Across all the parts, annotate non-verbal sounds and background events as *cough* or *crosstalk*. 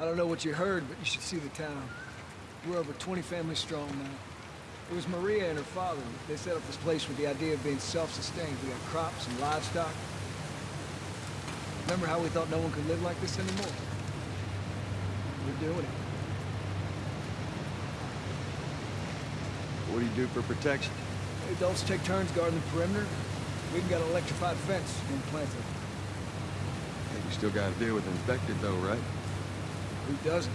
I don't know what you heard, but you should see the town. We're over 20 families strong now. It was Maria and her father. They set up this place with the idea of being self-sustained. We got crops and livestock. Remember how we thought no one could live like this anymore? We're doing it. What do you do for protection? Adults take turns guarding the perimeter. We've got an electrified fence implanted. Hey, you still gotta deal with infected though, right? Who doesn't?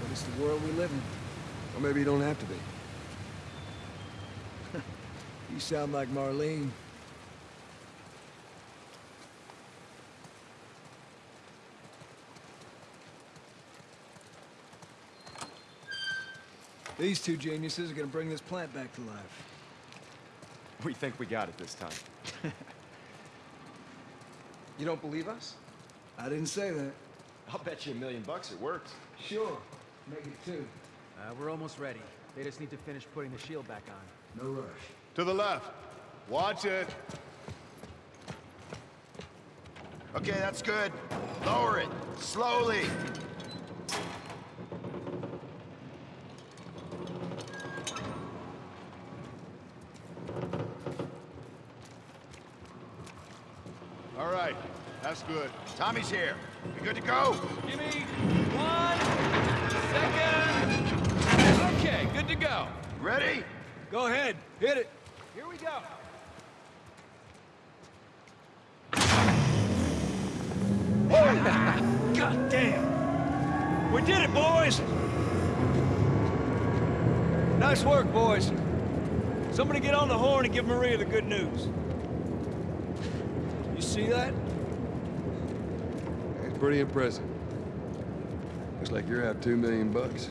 But it's the world we live in. Or maybe you don't have to be. *laughs* You sound like Marlene. These two geniuses are gonna bring this plant back to life. We think we got it this time. *laughs* you don't believe us? I didn't say that. I'll bet you a million bucks it works. Sure. Make it two. Uh, we're almost ready. They just need to finish putting the shield back on. No rush. To the left. Watch it. Okay, that's good. Lower it. Slowly. All right. That's good. Tommy's here. We good to go? Give me one second. Okay, good to go. Ready? Go ahead. Hit it. Here we go! *laughs* God damn. We did it, boys. Nice work, boys. Somebody get on the horn and give Maria the good news. You see that? Pretty impressive. Looks like you're out two million bucks.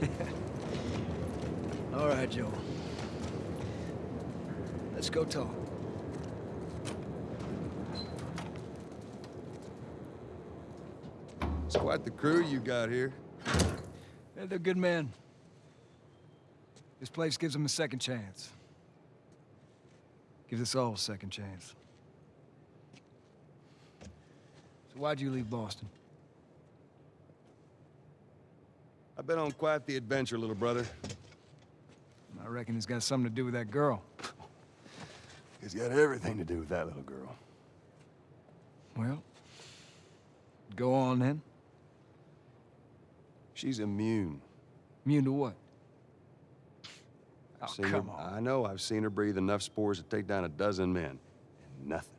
*laughs* All right, Joel. Let's go talk. It's quite the crew you got here. Yeah, they're good men. This place gives them a second chance. Gives us all a second chance. Why'd you leave Boston? I've been on quite the adventure, little brother. I reckon it's got something to do with that girl. It's got everything to do with that little girl. Well, go on then. She's immune. Immune to what? I've Oh, come her, on. I know I've seen her breathe enough spores to take down a dozen men. And nothing.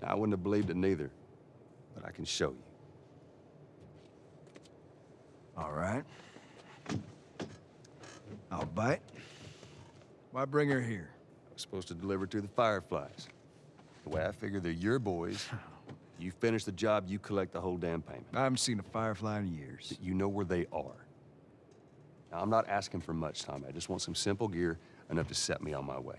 Now, I wouldn't have believed it neither. I can show you. All right. I'll bite. Why bring her here? I was supposed to deliver to the Fireflies. The way I figure they're your boys. You finish the job, you collect the whole damn payment. I haven't seen a firefly in years. You know where they are. Now, I'm not asking for much, Tommy. I just want some simple gear, enough to set me on my way.